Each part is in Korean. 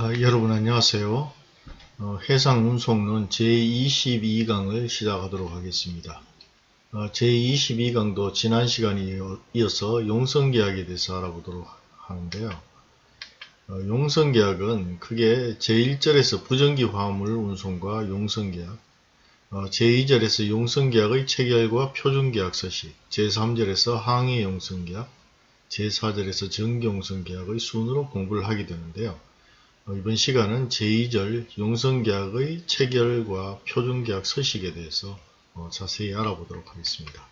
아, 여러분 안녕하세요. 어, 해상운송론 제22강을 시작하도록 하겠습니다. 어, 제22강도 지난 시간에 이어서 용성계약에 대해서 알아보도록 하는데요. 어, 용성계약은 크게 제1절에서 부정기 화물 운송과 용성계약, 어, 제2절에서 용성계약의 체결과 표준계약 서식, 제3절에서 항해 용성계약, 제4절에서 정기용성계약의 순으로 공부를 하게 되는데요. 어, 이번 시간은 제2절 용성계약의 체결과 표준계약 서식에 대해서 어, 자세히 알아보도록 하겠습니다.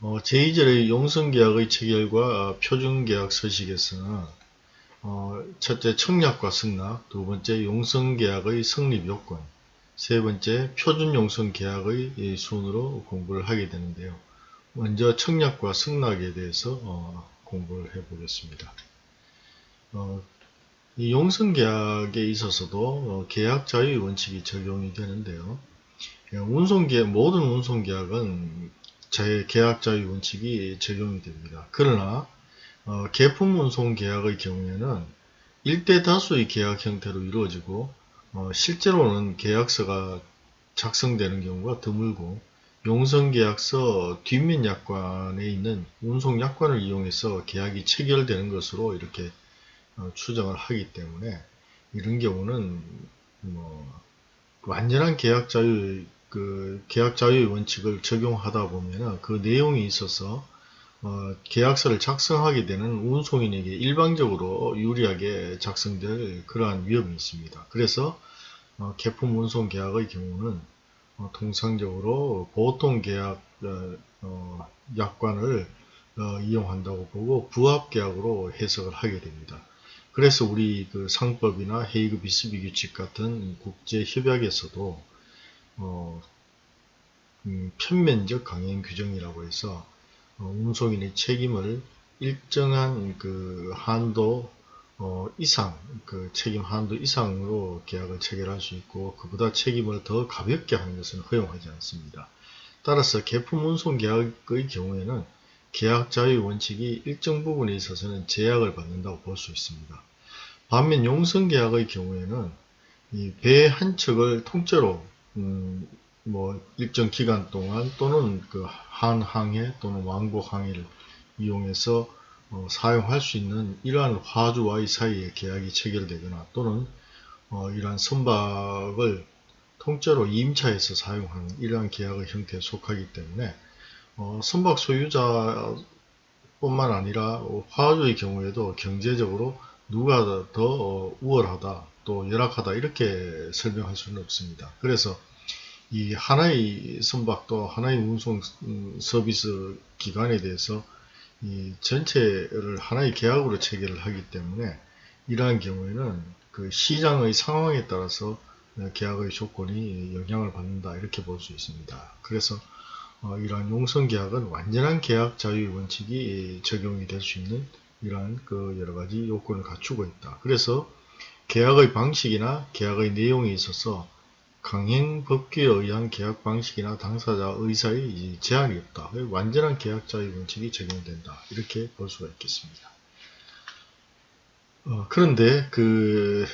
어, 제2절의 용성계약의 체결과 표준계약 서식에서는 첫째 청약과 승낙, 두 번째 용성계약의 성립 요건, 세 번째 표준용성계약의 순으로 공부를 하게 되는데요. 먼저 청약과 승낙에 대해서 공부를 해보겠습니다. 이 용성계약에 있어서도 어, 계약 자유의 원칙이 적용이 되는데요. 예, 운송계약, 모든 운송계약은 제 계약 자유 원칙이 적용이 됩니다. 그러나 어, 개품 운송 계약의 경우에는 일대 다수의 계약 형태로 이루어지고 어, 실제로는 계약서가 작성되는 경우가 드물고 용성계약서 뒷면 약관에 있는 운송약관을 이용해서 계약이 체결되는 것으로 이렇게 어, 추정을 하기 때문에 이런 경우는 뭐 완전한 계약 자유 그 계약 자유의 원칙을 적용하다 보면 그 내용이 있어서 어, 계약서를 작성하게 되는 운송인에게 일방적으로 유리하게 작성될 그러한 위험이 있습니다. 그래서 어, 개품 운송 계약의 경우는 어, 통상적으로 보통 계약 어, 어, 약관을 이용한다고 보고 부합 계약으로 해석을 하게 됩니다. 그래서 우리 그 상법이나 헤이그 비스비 규칙 같은 국제 협약에서도 어, 음, 편면적 강행 규정이라고 해서 어, 운송인의 책임을 일정한 그 한도 어, 이상, 그 책임 한도 이상으로 계약을 체결할 수 있고 그보다 책임을 더 가볍게 하는 것은 허용하지 않습니다. 따라서 개품 운송 계약의 경우에는 계약 자유 원칙이 일정 부분에 있어서는 제약을 받는다고 볼 수 있습니다. 반면 용성계약의 경우에는 이 배 한 척을 통째로 음, 뭐 일정 기간 동안 또는 그 한항해 또는 왕복항해를 이용해서 어, 사용할 수 있는 이러한 화주와의 사이에 계약이 체결되거나 또는 어, 이러한 선박을 통째로 임차해서 사용하는 이러한 계약의 형태에 속하기 때문에 어, 선박 소유자 뿐만 아니라 화주의 경우에도 경제적으로 누가 더 어, 우월하다 또 열악하다 이렇게 설명할 수는 없습니다. 그래서 이 하나의 선박도 하나의 운송 음, 서비스 기관에 대해서 이 전체를 하나의 계약으로 체결을 하기 때문에 이러한 경우에는 그 시장의 상황에 따라서 계약의 조건이 영향을 받는다 이렇게 볼 수 있습니다. 그래서 어, 이러한 용성계약은 완전한 계약 자유 원칙이 적용이 될 수 있는 이러한 그 여러 가지 요건을 갖추고 있다. 그래서 계약의 방식이나 계약의 내용에 있어서 강행 법규에 의한 계약 방식이나 당사자 의사의 제한이 없다. 완전한 계약자의 원칙이 적용된다. 이렇게 볼 수가 있겠습니다. 어, 그런데 그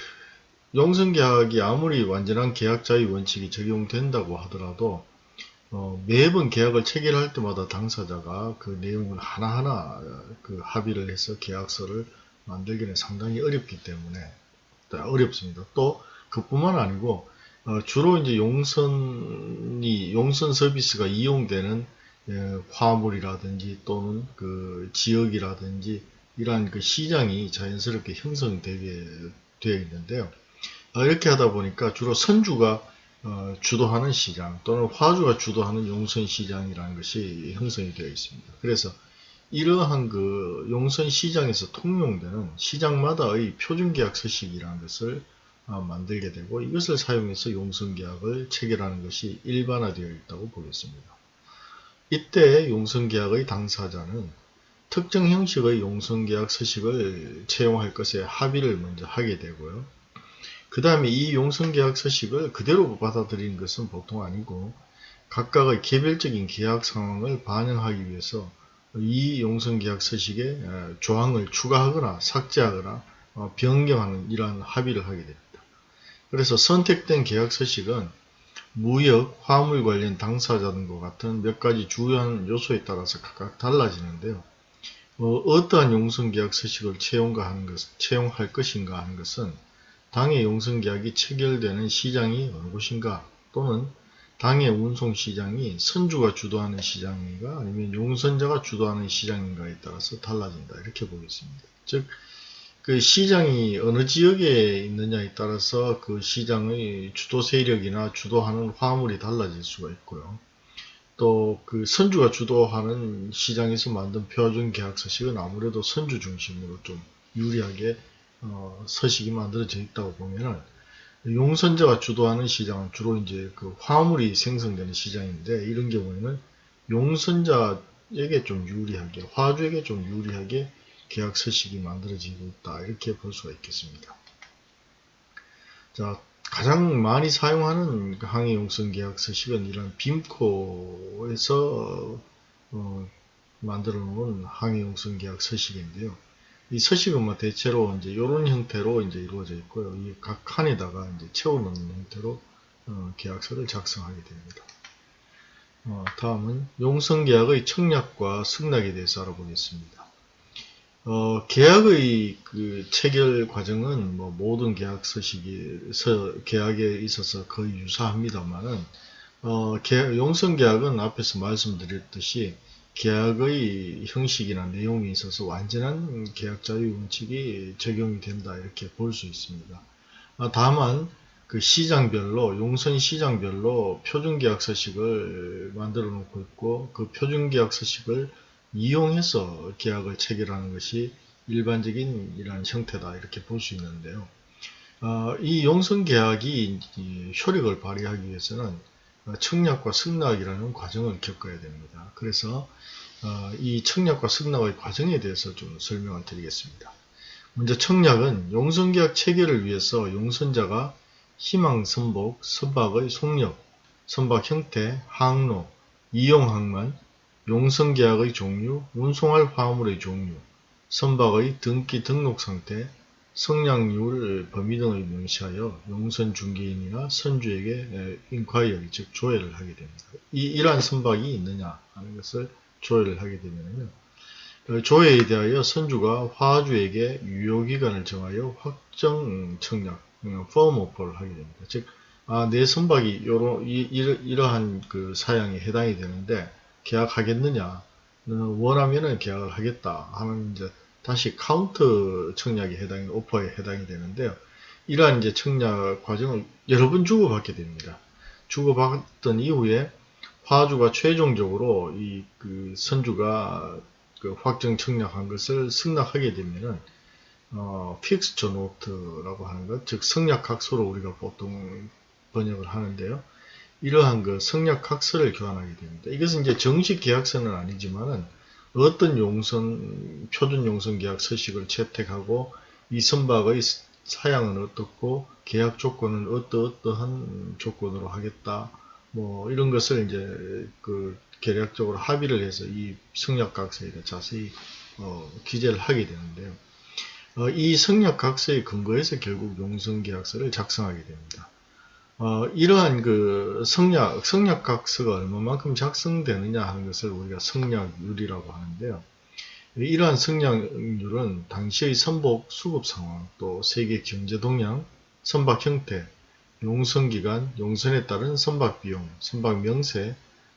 용성계약이 아무리 완전한 계약자의 원칙이 적용된다고 하더라도 어, 매번 계약을 체결할 때마다 당사자가 그 내용을 하나하나 그 합의를 해서 계약서를 만들기는 상당히 어렵기 때문에 어렵습니다. 또 그뿐만 아니고 어, 주로 이제 용선이 용선 서비스가 이용되는 예, 화물이라든지 또는 그 지역이라든지 이러한 그 시장이 자연스럽게 형성되게 되어 있는데요. 어, 이렇게 하다 보니까 주로 선주가 어, 주도하는 시장 또는 화주가 주도하는 용선 시장이라는 것이 형성이 되어 있습니다. 그래서 이러한 그 용선 시장에서 통용되는 시장마다의 표준계약 서식이라는 것을 어, 만들게 되고 이것을 사용해서 용선계약을 체결하는 것이 일반화되어 있다고 보겠습니다. 이때 용선계약의 당사자는 특정 형식의 용선계약 서식을 채용할 것에 합의를 먼저 하게 되고요. 그 다음에 이 용성계약 서식을 그대로 받아들이는 것은 보통 아니고 각각의 개별적인 계약 상황을 반영하기 위해서 이 용성계약 서식에 조항을 추가하거나 삭제하거나 어, 변경하는 이러한 합의를 하게 됩니다. 그래서 선택된 계약 서식은 무역, 화물 관련 당사자 등과 같은 몇 가지 주요한 요소에 따라서 각각 달라지는데요. 어, 떠한 용성계약 서식을 채용가 하는 것, 채용할 것인가 하는 것은 당의 용성계약이 체결되는 시장이 어느 곳인가 또는 당의 운송시장이 선주가 주도하는 시장인가 아니면 용선자가 주도하는 시장인가에 따라서 달라진다 이렇게 보겠습니다. 즉, 그 시장이 어느 지역에 있느냐에 따라서 그 시장의 주도 세력이나 주도하는 화물이 달라질 수가 있고요. 또 그 선주가 주도하는 시장에서 만든 표준 계약 서식은 아무래도 선주 중심으로 좀 유리하게 어, 서식이 만들어져 있다고 보면은 용선자가 주도하는 시장은 주로 이제 그 화물이 생성되는 시장인데 이런 경우에는 용선자에게 좀 유리하게 화주에게 좀 유리하게 계약 서식이 만들어지고 있다 이렇게 볼 수가 있겠습니다. 자 가장 많이 사용하는 그 항해 용선 계약 서식은 이런 빔코에서 어, 만들어 놓은 항해 용선 계약 서식인데요. 이 서식은 뭐 대체로 이제 이런 형태로 이제 이루어져 있고요. 이 각 칸에다가 이제 채워놓는 형태로 어, 계약서를 작성하게 됩니다. 어, 다음은 용성계약의 청약과 승낙에 대해서 알아보겠습니다. 어, 계약의 그 체결 과정은 뭐 모든 계약 서식이 서, 계약에 있어서 거의 유사합니다만은 어, 용성 계약은 앞에서 말씀드렸듯이 계약의 형식이나 내용에 있어서 완전한 계약 자유 원칙이 적용이 된다 이렇게 볼 수 있습니다. 아, 다만 그 시장별로 용선 시장별로 표준계약 서식을 만들어 놓고 있고 그 표준계약 서식을 이용해서 계약을 체결하는 것이 일반적인 이러한 형태다 이렇게 볼 수 있는데요. 어, 이 용선 계약이 효력을 발휘하기 위해서는 청약과 승낙이라는 과정을 겪어야 됩니다. 그래서 어, 이 청약과 승낙의 과정에 대해서 좀 설명을 드리겠습니다. 먼저 청약은 용선계약 체결을 위해서 용선자가 희망 선복, 선박의 속력, 선박 형태, 항로, 이용 항만, 용선계약의 종류, 운송할 화물의 종류, 선박의 등기 등록 상태, 성량률 범위 등을 명시하여 용선 중개인이나 선주에게 인콰이어리 즉 조회를 하게 됩니다. 이 이러한 선박이 있느냐 하는 것을 조회를 하게 되면요. 어, 조회에 대하여 선주가 화주에게 유효기간을 정하여 확정 청약, 펌 오퍼를 하게 됩니다. 즉, 아, 내 선박이 요러, 이, 이러 한 그 사양에 해당이 되는데, 계약하겠느냐 원하면은 계약을 하겠다 하면 이제 다시 카운트 청약에 해당이 오퍼에 해당이 되는데요. 이러한 이제 청약 과정을 여러 번 주고받게 됩니다. 주고받던 이후에 화주가 최종적으로 이 그 선주가 그 확정 청약한 것을 승낙하게 되면은 어, fixture note라고 하는 것, 즉 성약각서로 우리가 보통 번역을 하는데요. 이러한 그 성약학서를 교환하게 됩니다. 이것은 이제 정식 계약서는 아니지만은 어떤 용선, 표준 용선 계약 서식을 채택하고 이 선박의 사양은 어떻고 계약 조건은 어떠어떠한 조건으로 하겠다. 뭐 이런 것을 이제 그 계략적으로 합의를 해서 이 성약각서에 자세히 어, 기재를 하게 되는데요. 어, 이 성약각서의 근거에서 결국 용선계약서를 작성하게 됩니다. 어, 이러한 그 성약, 성약각서가 얼마만큼 작성되느냐 하는 것을 우리가 성약률이라고 하는데요. 이러한 성약률은 당시의 선복 수급 상황, 또 세계 경제 동향, 선박 형태, 용선 기간, 용선에 따른 선박 비용, 선박 명세,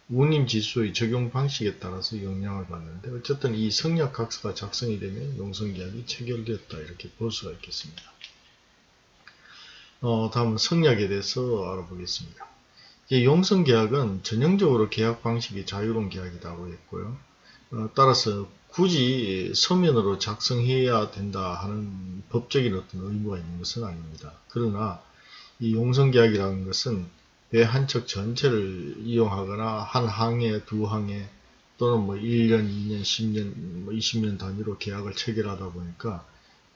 운임 지수의 적용 방식에 따라서 영향을 받는데 어쨌든 이 성약각서가 작성이 되면 용선 계약이 체결되었다 이렇게 볼 수가 있겠습니다. 어, 다음 성약에 대해서 알아보겠습니다. 용성 계약은 전형적으로 계약 방식이 자유로운 계약이라고 했고요. 어, 따라서 굳이 서면으로 작성해야 된다 하는 법적인 어떤 의무가 있는 것은 아닙니다. 그러나 이 용성 계약이라는 것은 배 한 척 전체를 이용하거나 한 항에 두 항에 또는 뭐 1년, 2년, 10년, 뭐 20년 단위로 계약을 체결하다 보니까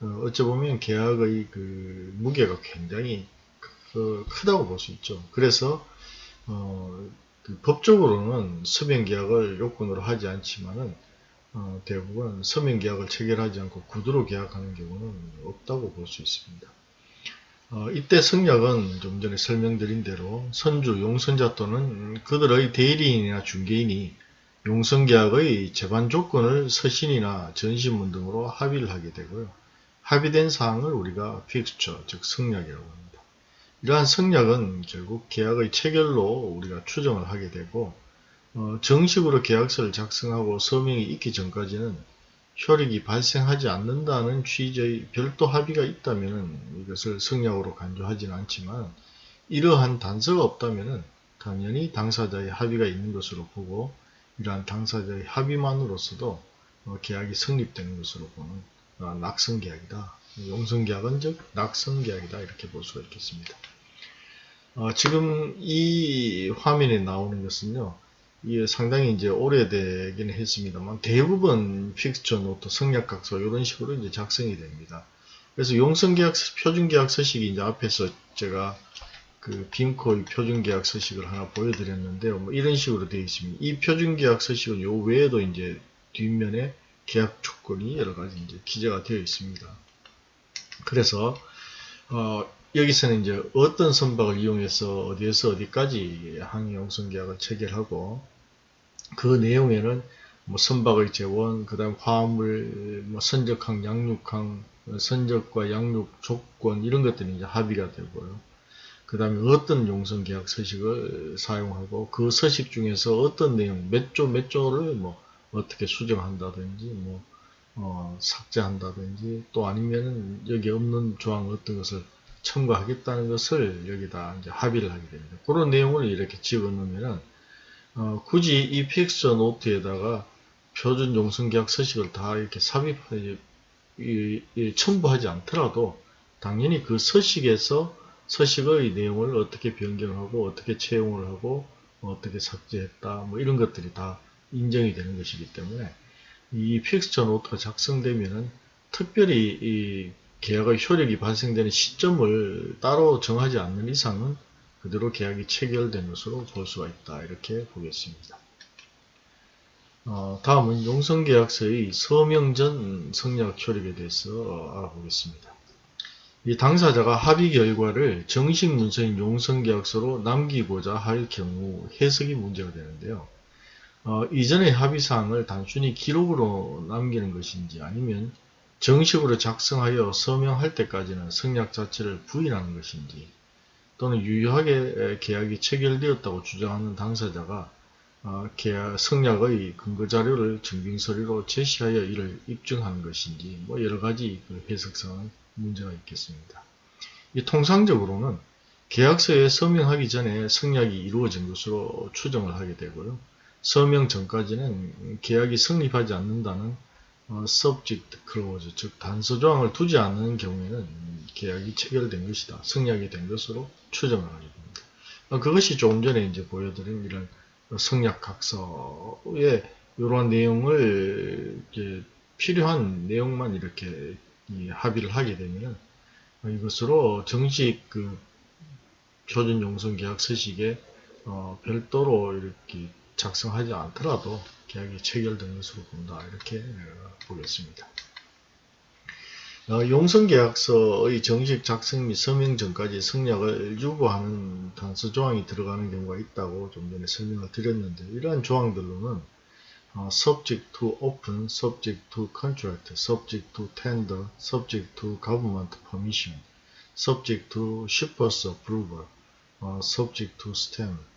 어, 어찌 보면 계약의 그 무게가 굉장히 그 크다고 볼 수 있죠. 그래서 어, 그 법적으로는 서변 계약을 요건으로 하지 않지만은 어, 대부분 서명 계약을 체결하지 않고 구두로 계약하는 경우는 없다고 볼 수 있습니다. 어, 이때 성약은 좀 전에 설명드린 대로 선주, 용선자 또는 그들의 대리인이나 중개인이 용선계약의 재반 조건을 서신이나 전신문 등으로 합의를 하게 되고요. 합의된 사항을 우리가 픽스처, 즉 성약이라고 합니다. 이러한 성약은 결국 계약의 체결로 우리가 추정을 하게 되고 어, 정식으로 계약서를 작성하고 서명이 있기 전까지는 효력이 발생하지 않는다는 취지의 별도 합의가 있다면 이것을 성약으로 간주하지는 않지만 이러한 단서가 없다면 당연히 당사자의 합의가 있는 것으로 보고 이러한 당사자의 합의만으로서도 어, 계약이 성립되는 것으로 보는 어, 낙성계약이다. 용선계약은 즉 낙성계약이다 이렇게 볼 수가 있겠습니다. 어, 지금 이 화면에 나오는 것은요. 이게 상당히 이제 오래되긴 했습니다만 대부분 fixture note, 성약각서 이런 식으로 이제 작성이 됩니다. 그래서 용선계약 표준계약 서식이 이제 앞에서 제가 그 BIMCO의 표준계약 서식을 하나 보여드렸는데요. 뭐 이런 식으로 되어 있습니다. 이 표준계약 서식은 요 외에도 이제 뒷면에 계약 조건이 여러 가지 이제 기재가 되어 있습니다. 그래서 어, 여기서는 이제 어떤 선박을 이용해서 어디에서 어디까지 항해 용선 계약을 체결하고 그 내용에는 뭐 선박의 재원, 그 다음 화물, 뭐 선적항, 양육항, 선적과 양육 조건 이런 것들이 이제 합의가 되고요. 그 다음에 어떤 용선 계약 서식을 사용하고 그 서식 중에서 어떤 내용, 몇 조 몇 조를 뭐 어떻게 수정한다든지 뭐 어, 삭제한다든지 또 아니면은 여기 없는 조항 어떤 것을 첨가하겠다는 것을 여기다 이제 합의를 하게 됩니다. 그런 내용을 이렇게 집어넣으면은 어, 굳이 이 픽서 노트에다가 표준 용성계약 서식을 다 이렇게 삽입하지 첨부하지 않더라도 당연히 그 서식에서 서식의 내용을 어떻게 변경하고 어떻게 채용을 하고 어떻게 삭제했다 뭐 이런 것들이 다 인정이 되는 것이기 때문에 이 픽스처 노트가 작성되면은 특별히 이 계약의 효력이 발생되는 시점을 따로 정하지 않는 이상은 그대로 계약이 체결된 것으로 볼 수가 있다. 이렇게 보겠습니다. 어, 다음은 용성계약서의 서명 전 성약 효력에 대해서 알아보겠습니다. 이 당사자가 합의 결과를 정식 문서인 용성계약서로 남기고자 할 경우 해석이 문제가 되는데요. 어, 이전의 합의사항을 단순히 기록으로 남기는 것인지 아니면 정식으로 작성하여 서명할 때까지는 성약 자체를 부인하는 것인지 또는 유효하게 계약이 체결되었다고 주장하는 당사자가 어, 계약 성약의 근거자료를 증빙서류로 제시하여 이를 입증하는 것인지 뭐 여러가지 그 해석상은 문제가 있겠습니다. 이 통상적으로는 계약서에 서명하기 전에 성약이 이루어진 것으로 추정을 하게 되고요. 서명 전까지는 계약이 성립하지 않는다는 어, subject clause, 즉 단서 조항을 두지 않는 경우에는 계약이 체결된 것이다. 성약이 된 것으로 추정을 하게 됩니다. 어, 그것이 조금 전에 이제 보여드린 이런 성약 각서에 이러한 내용을 필요한 내용만 이렇게 합의를 하게 되면 이것으로 정식 그 표준 용성 계약 서식에 어, 별도로 이렇게 작성하지 않더라도 계약이 체결된 것으로 본다. 이렇게 어, 보겠습니다. 어, 용성계약서의 정식 작성 및 서명 전까지 성약을 유보하는 단서 조항이 들어가는 경우가 있다고 좀 전에 설명을 드렸는데 이러한 조항들로는 어, subject to open, subject to contract, subject to tender, subject to government permission, subject to shipper's approval, 어, subject to stamp, 어,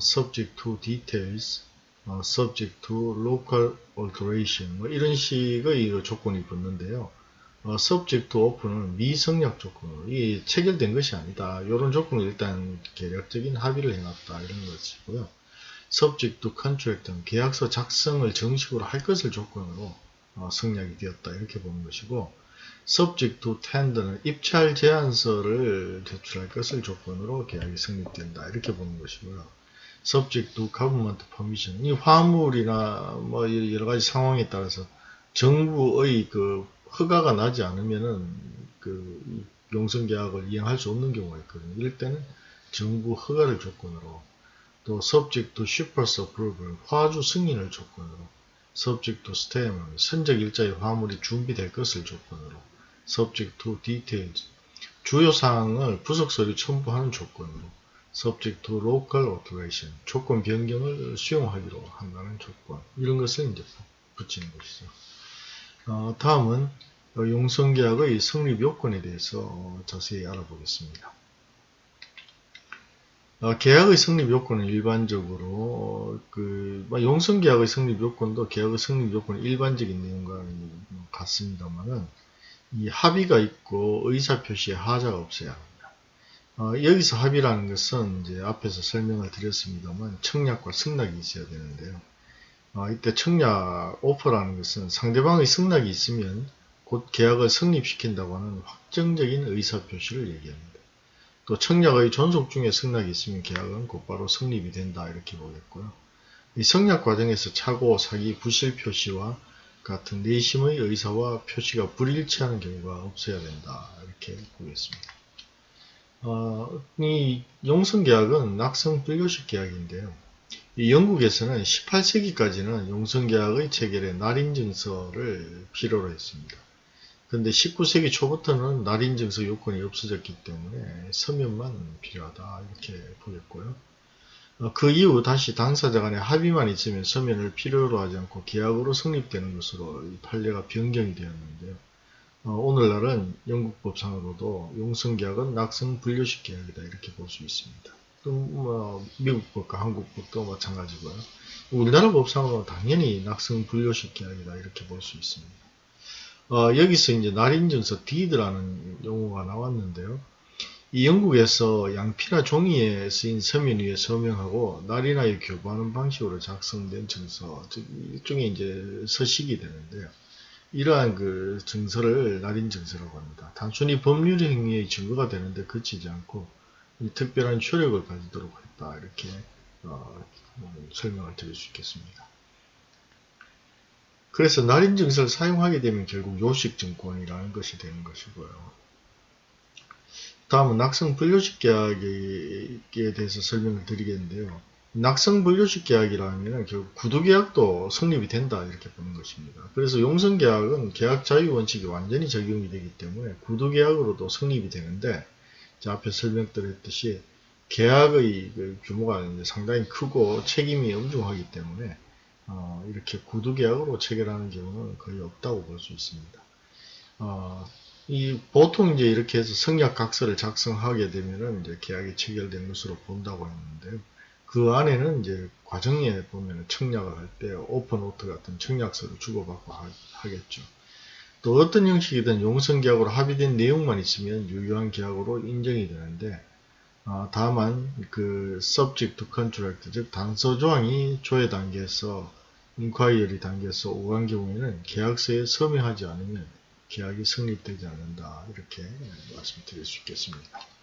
subject to details, 어, subject to local alteration 뭐 이런 식의 조건이 붙는데요. 어, subject to open은 미성약 조건으로 이 체결된 것이 아니다. 이런 조건을 일단 계략적인 합의를 해놨다 이런 것이고요. subject to contract은 계약서 작성을 정식으로 할 것을 조건으로 어, 성약이 되었다 이렇게 보는 것이고 subject to tender는 입찰 제안서를 제출할 것을 조건으로 계약이 성립된다 이렇게 보는 것이고요. Subject to government permission. 이 화물이나 뭐 여러 가지 상황에 따라서 정부의 그 허가가 나지 않으면은 그 용선 계약을 이행할 수 없는 경우가 있거든요. 이럴 때는 정부 허가를 조건으로 또 subject to shippers approval 화주 승인을 조건으로 subject to stem 선적 일자의 화물이 준비될 것을 조건으로 subject to details 주요 사항을 부속 서류 첨부하는 조건으로 subject to local alteration 조건 변경을 수용하기로 한다는 조건 이런 것을 이제 붙이는 것이죠. 어, 다음은 용성계약의 성립 요건에 대해서 자세히 알아보겠습니다. 어, 계약의 성립 요건은 일반적으로 어, 그뭐 용성 계약의 성립 요건도 계약의 성립 요건은 일반적인 내용과 같습니다만은 이 합의가 있고 의사 표시에 하자가 없어야 합니다. 어, 여기서 합의라는 것은 이제 앞에서 설명을 드렸습니다만 청약과 승낙이 있어야 되는데요. 어, 이때 청약 오퍼라는 것은 상대방의 승낙이 있으면 곧 계약을 성립시킨다고 하는 확정적인 의사 표시를 얘기합니다. 또 청약의 존속 중에 승낙이 있으면 계약은 곧바로 성립이 된다 이렇게 보겠고요. 이 성약 과정에서 착오, 사기, 부실 표시와 같은 내심의 의사와 표시가 불일치하는 경우가 없어야 된다 이렇게 보겠습니다. 어, 이 용성계약은 낙성 불교식 계약인데요. 이 영국에서는 18세기까지는 용성계약의 체결에 날인증서를 필요로 했습니다. 근데 19세기 초부터는 날인증서 요건이 없어졌기 때문에 서면만 필요하다 이렇게 보겠고요. 어, 그 이후 다시 당사자 간의 합의만 있으면 서면을 필요로 하지 않고 계약으로 성립되는 것으로 판례가 변경이 되었는데요. 어, 오늘날은 영국법상으로도 용성계약은 낙성 분류식 계약이다 이렇게 볼 수 있습니다. 뭐 미국법과 한국법도 마찬가지고요. 우리나라 법상으로는 당연히 낙성 분류식 계약이다 이렇게 볼 수 있습니다. 어, 여기서 이제 날인증서 deed라는 용어가 나왔는데요. 이 영국에서 양피나 종이에 쓰인 서면 위에 서명하고 날인하여 교부하는 방식으로 작성된 증서, 즉 일종의 이제 서식이 되는데요. 이러한 그 증서를 날인 증서라고 합니다. 단순히 법률 행위의 증거가 되는데 그치지 않고 특별한 효력을 가지도록 했다 이렇게 어, 설명을 드릴 수 있겠습니다. 그래서 날인 증서를 사용하게 되면 결국 요식증권이라는 것이 되는 것이고요. 다음은 낙성 분류식 계약에 대해서 설명을 드리겠는데요. 낙성 분류식 계약이라면 결국 구두 계약도 성립이 된다 이렇게 보는 것입니다. 그래서 용성계약은 계약 자유 원칙이 완전히 적용이 되기 때문에 구두 계약으로도 성립이 되는데 앞에 설명드렸듯이 계약의 그 규모가 상당히 크고 책임이 엄중하기 때문에 어, 이렇게 구두 계약으로 체결하는 경우는 거의 없다고 볼 수 있습니다. 어, 이 보통 이제 이렇게 해서 성약 각서를 작성하게 되면은 이제 계약이 체결된 것으로 본다고 했는데요. 그 안에는 이제 과정에 보면 청약을 할 때 오픈노트 같은 청약서를 주고받고 하, 겠죠또 어떤 형식이든 용성계약으로 합의된 내용만 있으면 유효한 계약으로 인정이 되는데 어, 다만 그 subject to contract 즉 단서 조항이 조회 단계에서 인콰이어리 단계에서 오간 경우에는 계약서에 서명하지 않으면 계약이 성립되지 않는다 이렇게 말씀드릴 수 있겠습니다.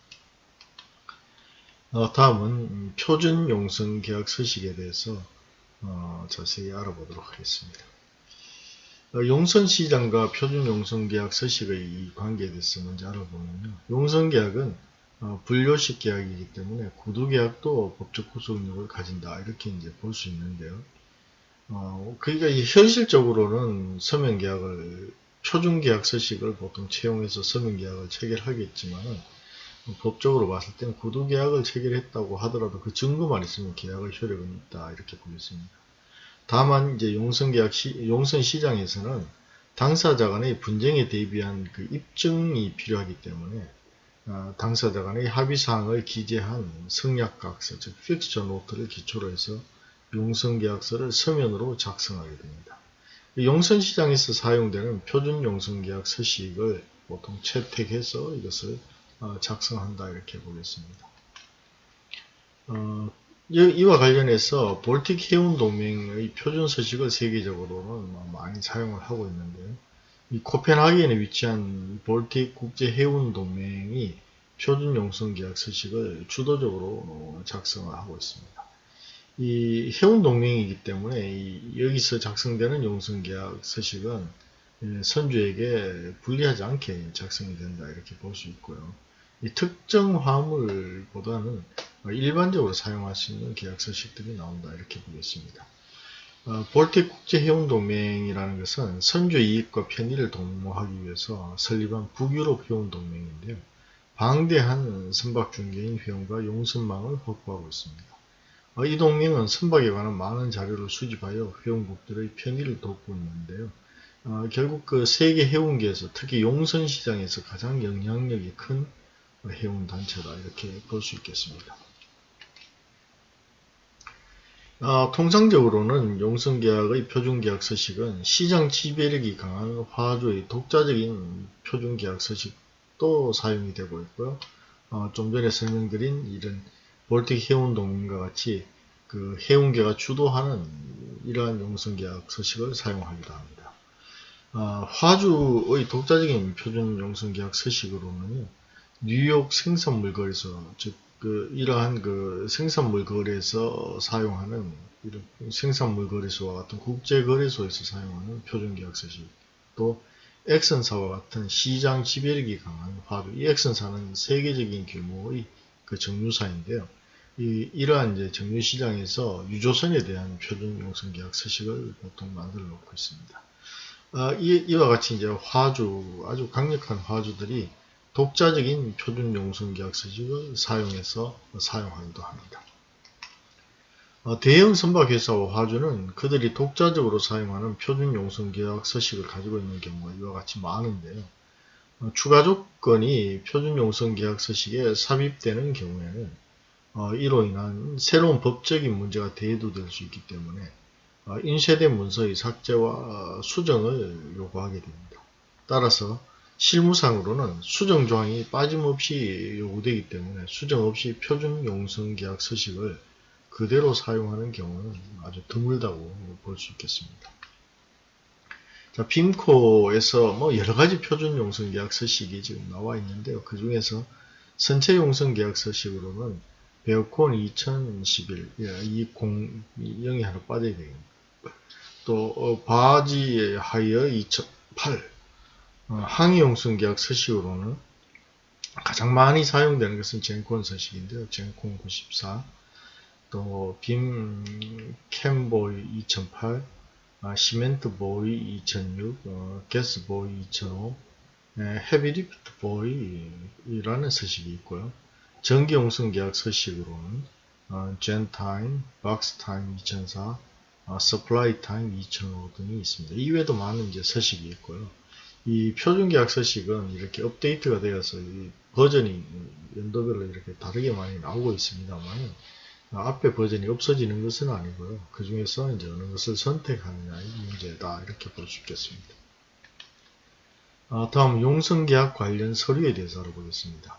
어, 다음은 표준 용성 계약 서식에 대해서 어, 자세히 알아보도록 하겠습니다. 어, 용선 시장과 표준 용성 계약 서식의 관계에 대해서 먼저 알아보면요. 용선 계약은 어, 분료식 계약이기 때문에 구두 계약도 법적 구속력을 가진다 이렇게 이제 볼 수 있는데요. 어, 그러니까 현실적으로는 서면 계약을 표준 계약 서식을 보통 채용해서 서면 계약을 체결하겠지만 법적으로 봤을 때는 구두 계약을 체결했다고 하더라도 그 증거만 있으면 계약의 효력은 있다 이렇게 보겠습니다. 다만 이제 용선 계약 시, 용선 시장에서는 당사자 간의 분쟁에 대비한 그 입증이 필요하기 때문에 어, 당사자 간의 합의사항을 기재한 성약각서, 즉 픽스처 노트를 기초로 해서 용성계약서를 서면으로 작성하게 됩니다. 용선시장에서 사용되는 표준 용성계약 서식을 보통 채택해서 이것을 어, 작성한다 이렇게 보겠습니다. 어, 이와 관련해서 볼틱 해운 동맹의 표준 서식을 세계적으로는 뭐 많이 사용을 하고 있는데요. 이 코펜하겐에 위치한 볼틱 국제 해운 동맹이 표준 용성 계약 서식을 주도적으로 작성을 하고 있습니다. 이 해운 동맹이기 때문에 여기서 작성되는 용성 계약 서식은 선주에게 불리하지 않게 작성이 된다 이렇게 볼 수 있고요. 이 특정 화물보다는 일반적으로 사용할 수 있는 계약 서식들이 나온다 이렇게 보겠습니다. 어, 볼틱 국제해운동맹이라는 것은 선조 이익과 편의를 도모하기 위해서 설립한 북유럽 해운동맹인데요. 방대한 선박 중개인 회원과 용선망을 확보하고 있습니다. 어, 이 동맹은 선박에 관한 많은 자료를 수집하여 회원국들의 편의를 돕고 있는데요. 어, 결국 그 세계 해운계에서 특히 용선 시장에서 가장 영향력이 큰 해운 단체다 이렇게 볼 수 있겠습니다. 어, 통상적으로는 용선계약의 표준계약 서식은 시장 지배력이 강한 화주의 독자적인 표준계약 서식도 사용이 되고 있고요. 어, 좀 전에 설명드린 이런 볼틱 해운동인과 같이 그 해운계가 주도하는 이러한 용선계약 서식을 사용하기도 합니다. 어, 화주의 독자적인 표준 용선계약 서식으로는 뉴욕 생산물 거래소, 즉, 그, 이러한 그 생산물 거래에서 사용하는, 이런 생산물 거래소와 같은 국제 거래소에서 사용하는 표준 계약 서식, 또, 엑슨사와 같은 시장 지배력이 강한 화주, 이 엑슨사는 세계적인 규모의 그 정유사인데요. 이, 이러한 이제 정유시장에서 유조선에 대한 표준 용선 계약 서식을 보통 만들어 놓고 있습니다. 어, 이, 이와 같이 이제 화주, 아주 강력한 화주들이 독자적인 표준 용선 계약 서식을 사용해서 사용하기도 합니다. 어, 대형 선박회사와 화주는 그들이 독자적으로 사용하는 표준 용선 계약 서식을 가지고 있는 경우가 이와 같이 많은데요. 어, 추가 조건이 표준 용선 계약 서식에 삽입되는 경우에는 어, 이로 인한 새로운 법적인 문제가 대두될 수 있기 때문에 어, 인쇄된 문서의 삭제와 수정을 요구하게 됩니다. 따라서 실무상으로는 수정 조항이 빠짐없이 요구되기 때문에 수정 없이 표준 용성 계약 서식을 그대로 사용하는 경우는 아주 드물다고 볼 수 있겠습니다. 자, BIMCO에서 뭐 여러 가지 표준 용선 계약 서식이 지금 나와 있는데요. 그 중에서 선체 용선 계약 서식으로는 BARECON 2011, 20, 0이 하나 빠져야 되겠네요. 또 어, 바지 하이어 2008 어, 항해용선 계약 서식으로는 가장 많이 사용되는 것은 GENCON 서식인데요. GENCON 94, 또 BIMCHEMVOY 2008, 아, CEMENTVOY 2006, 어, GASVOY 2005, 네, HEAVYLIFTVOY라는 서식이 있고요. 정기용선 계약 서식으로는 어, GENTIME, BOXTIME 2004, 어, SUPPLYTIME 2005 등이 있습니다. 이외에도 많은 이제 서식이 있고요. 이 표준계약 서식은 이렇게 업데이트가 되어서 이 버전이 연도별로 이렇게 다르게 많이 나오고 있습니다만 앞에 버전이 없어지는 것은 아니고요. 그 중에서 이제 어느 것을 선택하느냐의 문제다 이렇게 볼 수 있겠습니다. 아, 다음 용성계약 관련 서류에 대해서 알아보겠습니다.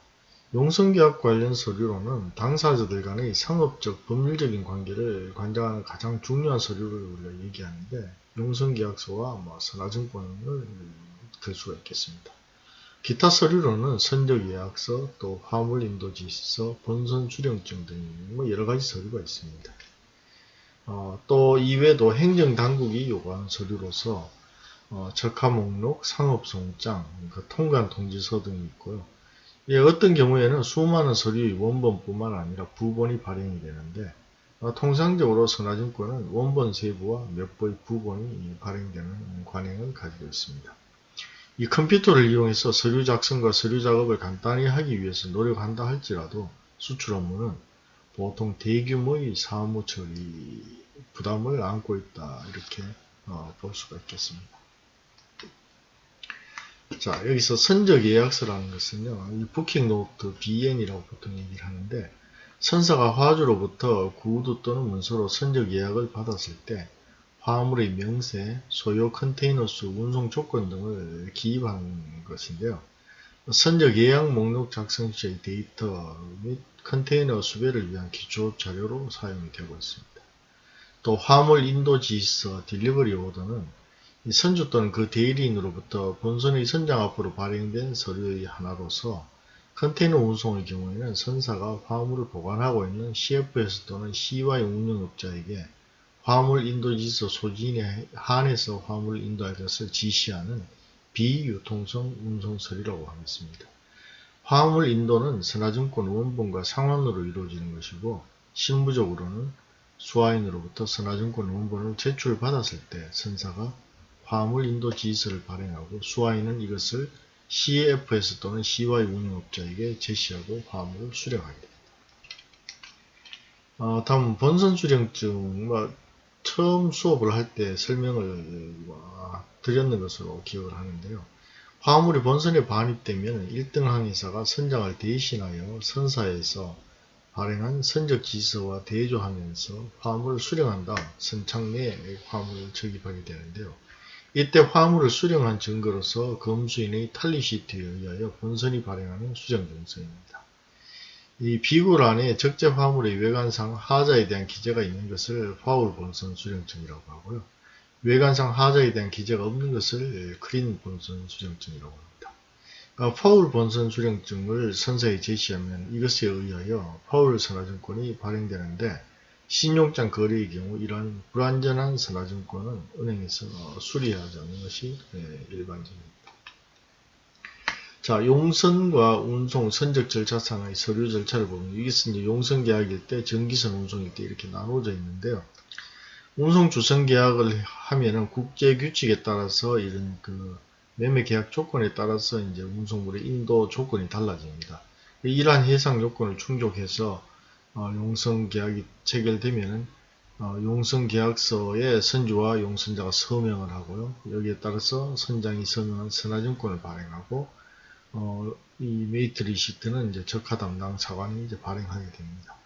용성계약 관련 서류로는 당사자들 간의 상업적, 법률적인 관계를 관장하는 가장 중요한 서류를 우리가 얘기하는데 용성계약서와 뭐 선화증권을 들 수가 있겠습니다. 기타 서류로는 선적 예약서, 또 화물 인도 지시서, 본선 출영증 등 뭐 여러 가지 서류가 있습니다. 어, 또 이외에도 행정당국이 요구하는 서류로서 어, 적하목록, 상업송장, 그 통관 통지서 등이 있고요. 예, 어떤 경우에는 수많은 서류의 원본뿐만 아니라 부본이 발행이 되는데 어, 통상적으로 선화증권은 원본 세부와 몇 번의 부본이 발행되는 관행을 가지고 있습니다. 이 컴퓨터를 이용해서 서류 작성과 서류 작업을 간단히 하기 위해서 노력한다 할지라도 수출 업무는 보통 대규모의 사무 처리 부담을 안고 있다 이렇게 어, 볼 수가 있겠습니다. 자, 여기서 선적 예약서라는 것은요, 이 booking note BN이라고 보통 얘기를 하는데, 선사가 화주로부터 구두 또는 문서로 선적 예약을 받았을 때, 화물의 명세, 소요 컨테이너 수, 운송 조건 등을 기입한 것인데요. 선적 예약 목록 작성 시의 데이터 및 컨테이너 수배를 위한 기초 자료로 사용이 되고 있습니다. 또 화물 인도 지시서, delivery order는 선주 또는 그 대리인으로부터 본선의 선장 앞으로 발행된 서류의 하나로서 컨테이너 운송의 경우에는 선사가 화물을 보관하고 있는 CFS 또는 CY 운영업자에게 화물 인도지시서 소지인에 한해서 인도할 것을 지시하는 비유통성 운송서류라고 하겠습니다. 화물 인도는 선화증권 원본과 상환으로 이루어지는 것이고 실무적으로는 수화인으로부터 선화증권 원본을 제출받았을 때 선사가 화물 인도 지시서를 발행하고 수화인은 이것을 CFS 또는 CY 운영업자에게 제시하고 화물을 수령하게 됩니다. 어, 다음 본선 수령증 뭐, 처음 수업을 할 때 설명을 뭐, 드렸는 것으로 기억을 하는데요. 화물이 본선에 반입되면 1등 항해사가 선장을 대신하여 선사에서 발행한 선적 지서와 대조하면서 화물을 수령한 다음 선착 내에 화물을 적입하게 되는데요. 이때 화물을 수령한 증거로서 검수인의 탈리시트에 의하여 본선이 발행하는 수정증서입니다. 이 비굴 안에 적재 화물의 외관상 하자에 대한 기재가 있는 것을 파울 본선 수령증이라고 하고요. 외관상 하자에 대한 기재가 없는 것을 크린 본선 수령증이라고 합니다. 아, 파울 본선 수령증을 선사에 제시하면 이것에 의하여 파울 선화증권이 발행되는데 신용장 거래의 경우 이러한 불완전한 선화증권은 은행에서 수리하지 않는 것이 예, 일반적입니다. 자, 용선과 운송, 선적 절차상의 서류 절차를 보면 이것은 이제 용선 계약일 때, 정기선 운송일 때 이렇게 나눠져 있는데요. 운송 주선 계약을 하면은 국제 규칙에 따라서 이런 그 매매 계약 조건에 따라서 이제 운송물의 인도 조건이 달라집니다. 이러한 해상 요건을 충족해서 어, 용선 계약이 체결되면은 어, 용선 계약서에 선주와 용선자가 서명을 하고요. 여기에 따라서 선장이 서명한 선화증권을 발행하고 어, 이 mate receipt는 이제 적화 담당 사관이 이제 발행하게 됩니다.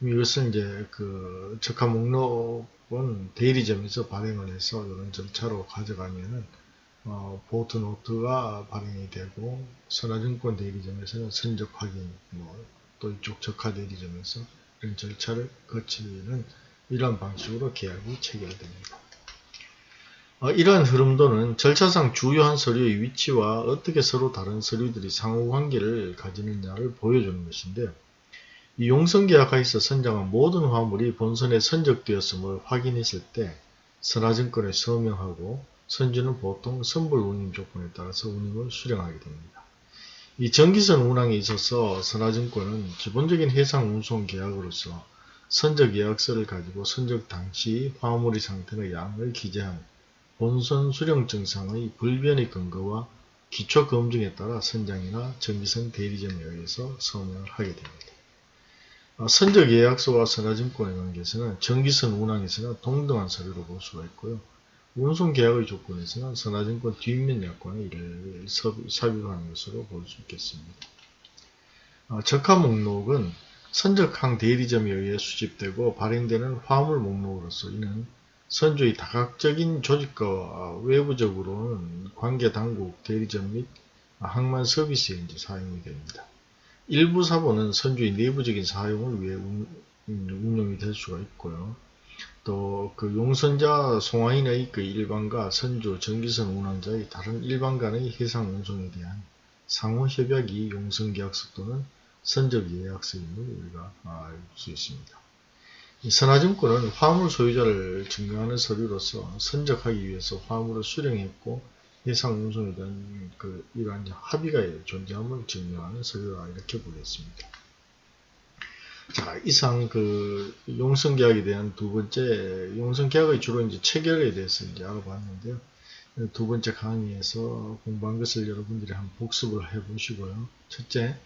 이것은 이제 그 적화 목록은 대리점에서 발행을 해서 이런 절차로 가져가면은 어, 보트 노트가 발행이 되고 선화증권 대리점에서는 선적 확인, 뭐, 또 이쪽 적화 대리점에서 이런 절차를 거치는 이러한 방식으로 계약이 체결됩니다. 어, 이러한 흐름도는 절차상 주요한 서류의 위치와 어떻게 서로 다른 서류들이 상호관계를 가지느냐를 보여주는 것인데 이 용선계약에 있어 선정한 모든 화물이 본선에 선적되었음을 확인했을 때 선화증권에 서명하고 선주는 보통 선불 운임 조건에 따라서 운임을 수령하게 됩니다. 이 전기선 운항에 있어서 선화증권은 기본적인 해상 운송 계약으로서 선적 계약서를 가지고 선적 당시 화물의 상태의 양을 기재한 본선 수령 증상의 불변의 근거와 기초 검증에 따라 선장이나 전기선 대리점에 의해서 서명을 하게 됩니다. 아, 선적 예약서와 선화증권의 관계에서는 전기선 운항에서는 동등한 서류로 볼 수가 있고요. 운송 계약의 조건에서는 선화증권 뒷면 약관의 이를 삽입하는 것으로 볼 수 있겠습니다. 아, 적합 목록은 선적항 대리점에 의해 수집되고 발행되는 화물 목록으로서 이는 선조의 다각적인 조직과 외부적으로는 관계 당국, 대리점 및 항만 서비스에 이제 사용이 됩니다. 일부 사본은 선조의 내부적인 사용을 위해 운용이 될 수가 있고요. 또 그 용선자 송화인의 그 일반과 선조, 전기선 운항자의 다른 일반 간의 해상 운송에 대한 상호 협약이 용선계약서 또는 선적 예약서임을 우리가 알 수 있습니다. 선화증권은 화물 소유자를 증명하는 서류로서 선적하기 위해서 화물을 수령했고 해상 운송에 대한 그 이러한 합의가 존재함을 증명하는 서류라 이렇게 보겠습니다. 자, 이상 그 용성계약에 대한 두 번째 용성계약의 주로 이제 체결에 대해서 이제 알아봤는데요. 두 번째 강의에서 공부한 것을 여러분들이 한번 복습을 해 보시고요. 첫째,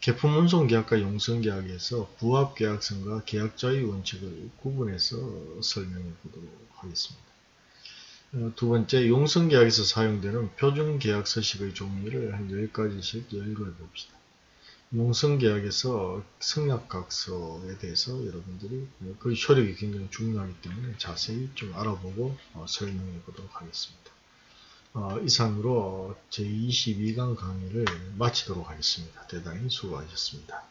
개품운송 계약과 용성계약에서 부합 계약성과 계약자의 원칙을 구분해서 설명해 보도록 하겠습니다. 어, 두 번째, 용성계약에서 사용되는 표준 계약 서식의 종류를 한 10가지씩 열거해 봅시다. 용성계약에서 성약각서에 대해서 여러분들이 그 효력이 굉장히 중요하기 때문에 자세히 좀 알아보고 어, 설명해 보도록 하겠습니다. 어, 이상으로 제22강 강의를 마치도록 하겠습니다. 대단히 수고하셨습니다.